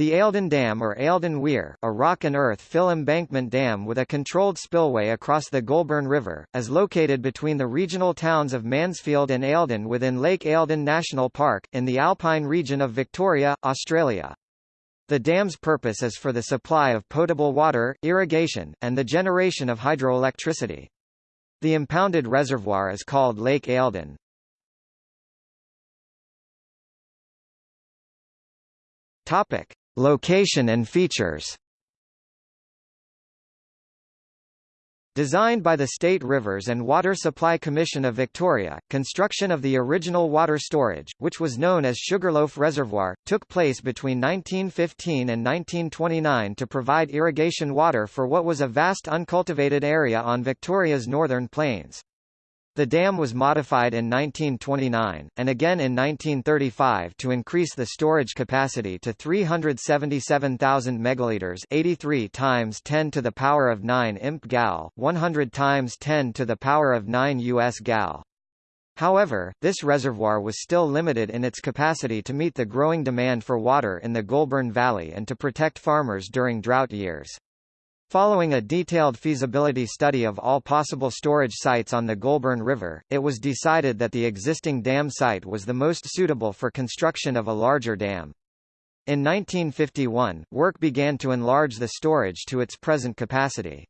The Eildon Dam or Eildon Weir, a rock and earth fill embankment dam with a controlled spillway across the Goulburn River, is located between the regional towns of Mansfield and Eildon within Lake Eildon National Park, in the alpine region of Victoria, Australia. The dam's purpose is for the supply of potable water, irrigation, and the generation of hydroelectricity. The impounded reservoir is called Lake Eildon. Topic. Location and features Designed by the State Rivers and Water Supply Commission of Victoria, construction of the original water storage, which was known as Sugarloaf Reservoir, took place between 1915 and 1929 to provide irrigation water for what was a vast uncultivated area on Victoria's northern plains. The dam was modified in 1929, and again in 1935 to increase the storage capacity to 377,000 megaliters 83 times 10 to the power of 9 imp gal, 100 times 10 to the power of 9 US gal. However, this reservoir was still limited in its capacity to meet the growing demand for water in the Goulburn Valley and to protect farmers during drought years. Following a detailed feasibility study of all possible storage sites on the Goulburn River, it was decided that the existing dam site was the most suitable for construction of a larger dam. In 1951, work began to enlarge the storage to its present capacity.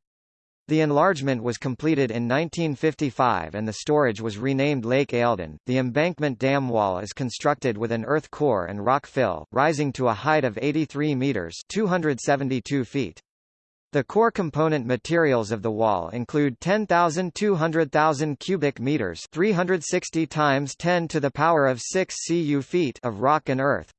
The enlargement was completed in 1955 and the storage was renamed Lake Eildon. The embankment dam wall is constructed with an earth core and rock fill, rising to a height of 83 meters (272 feet). The core component materials of the wall include 10,000 200,000 cubic meters 360 times 10 to the power of 6 cu feet of rock and earth.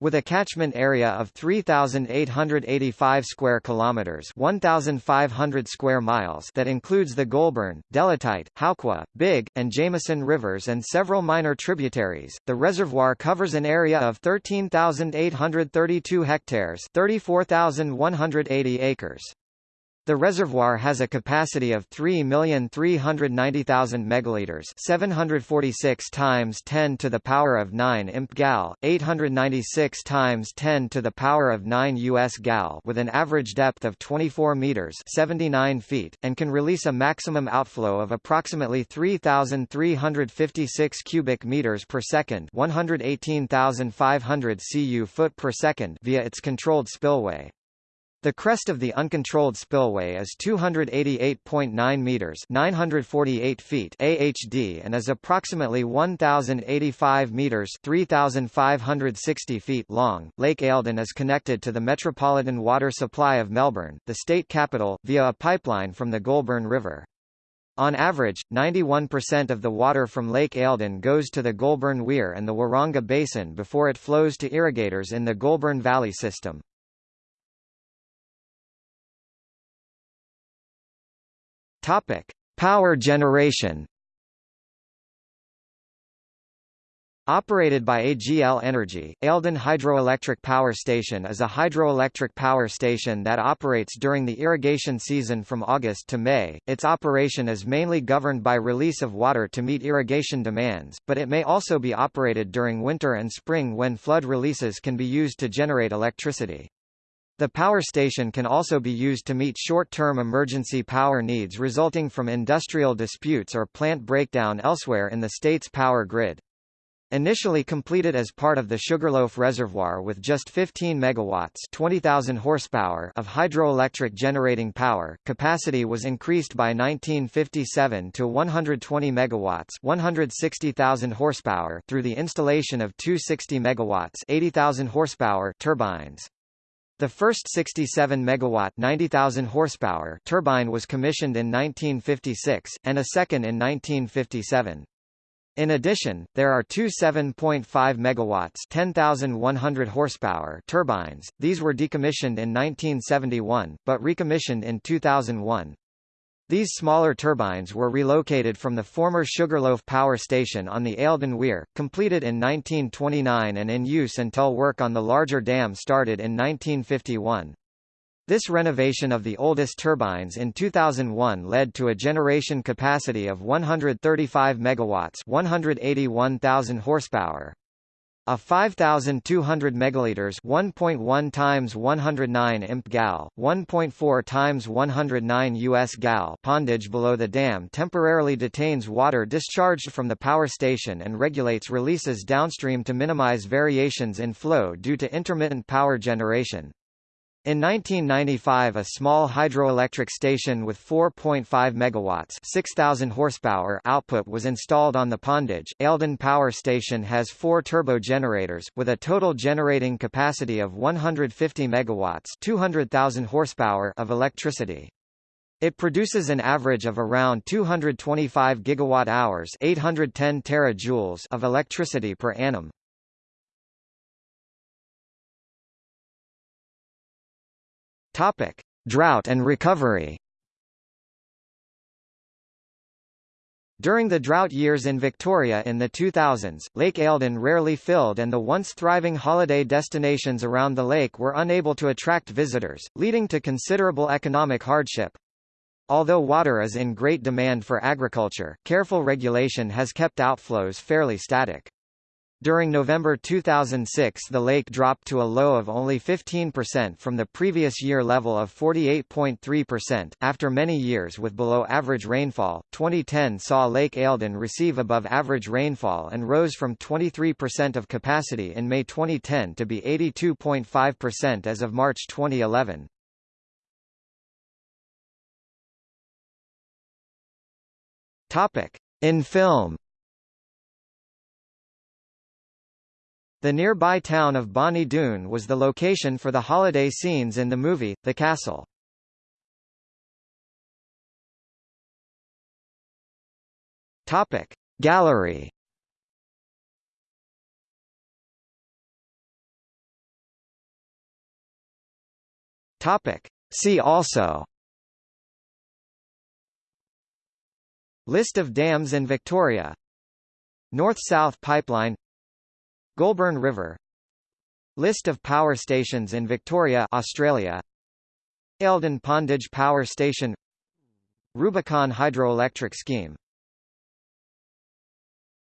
With a catchment area of 3885 square kilometers, 1500 square miles that includes the Goulburn, Delatite, Howqua, Big, and Jamieson rivers and several minor tributaries, the reservoir covers an area of 13,832 hectares, 34,180 acres. The reservoir has a capacity of 3,390,000 megaliters, 746 times 10 to the power of 9 imp gal, 896 times 10 to the power of 9 US gal, with an average depth of 24 meters, 79 feet, and can release a maximum outflow of approximately 3,356 cubic meters per second, 118,500 cu foot per second via its controlled spillway. The crest of the uncontrolled spillway is 288.9 meters (948 feet) AHD and is approximately 1085 meters (3560 feet) long. Lake Eildon is connected to the metropolitan water supply of Melbourne, the state capital, via a pipeline from the Goulburn River. On average, 91% of the water from Lake Eildon goes to the Goulburn Weir and the Waranga Basin before it flows to irrigators in the Goulburn Valley system. Topic: Power generation. Operated by AGL Energy, Eildon Hydroelectric Power Station is a hydroelectric power station that operates during the irrigation season from August to May. Its operation is mainly governed by release of water to meet irrigation demands, but it may also be operated during winter and spring when flood releases can be used to generate electricity. The power station can also be used to meet short-term emergency power needs resulting from industrial disputes or plant breakdown elsewhere in the state's power grid. Initially completed as part of the Sugarloaf Reservoir with just 15 megawatts 20,000 horsepower of hydroelectric generating power, capacity was increased by 1957 to 120 megawatts 160,000 horsepower through the installation of two 60 megawatts 80,000 horsepower turbines. The first 67 megawatt 90,000 horsepower turbine was commissioned in 1956 and a second in 1957. In addition, there are two 7.5 megawatts 10,100 horsepower turbines. These were decommissioned in 1971 but recommissioned in 2001. These smaller turbines were relocated from the former Sugarloaf Power Station on the Eildon Weir, completed in 1929 and in use until work on the larger dam started in 1951. This renovation of the oldest turbines in 2001 led to a generation capacity of 135 megawatts, 181,000 horsepower. A 5200 megaliters 1.1 times 109 imp gal, 1.4 times 109 US gal pondage below the dam temporarily detains water discharged from the power station and regulates releases downstream to minimize variations in flow due to intermittent power generation. In 1995 a small hydroelectric station with 4.5 megawatts 6,000 horsepower output was installed on the pondage. Eildon Power Station has four turbo generators, with a total generating capacity of 150 megawatts 200,000 horsepower of electricity. It produces an average of around 225 gigawatt-hours 810 terajoules of electricity per annum. Topic: Drought and recovery. During the drought years in Victoria in the 2000s, Lake Eildon rarely filled and the once thriving holiday destinations around the lake were unable to attract visitors, leading to considerable economic hardship. Although water is in great demand for agriculture, careful regulation has kept outflows fairly static. During November 2006 the lake dropped to a low of only 15% from the previous year level of 48.3%. After many years with below average rainfall, 2010 saw Lake Eildon receive above average rainfall and rose from 23% of capacity in May 2010 to be 82.5% as of March 2011. Topic: In film The nearby town of Bonnie Doon was the location for the holiday scenes in the movie, The Castle. Topic. Gallery Topic. See also List of dams in Victoria North-South Pipeline Goulburn River. List of power stations in Victoria Australia. Eildon Pondage Power Station. Rubicon Hydroelectric Scheme